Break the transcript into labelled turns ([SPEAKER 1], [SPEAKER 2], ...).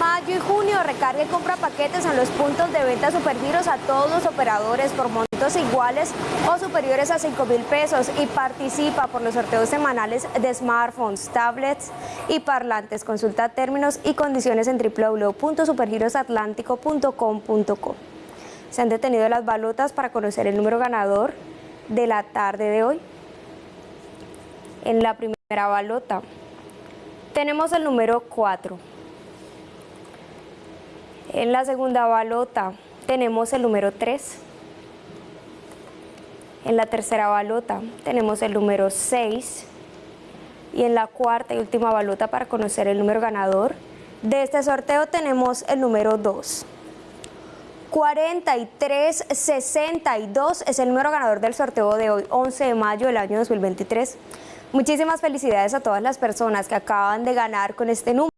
[SPEAKER 1] mayo y junio recarga y compra paquetes en los puntos de venta Supergiros a todos los operadores por montos iguales o superiores a 5 mil pesos y participa por los sorteos semanales de smartphones, tablets y parlantes. Consulta términos y condiciones en www.supergirosatlántico.com.co. Se han detenido las balotas para conocer el número ganador de la tarde de hoy. En la primera balota tenemos el número 4. En la segunda balota tenemos el número 3. En la tercera balota tenemos el número 6. Y en la cuarta y última balota para conocer el número ganador de este sorteo tenemos el número 2. 4362 es el número ganador del sorteo de hoy, 11 de mayo del año 2023. Muchísimas felicidades a todas las personas que acaban de ganar con este número.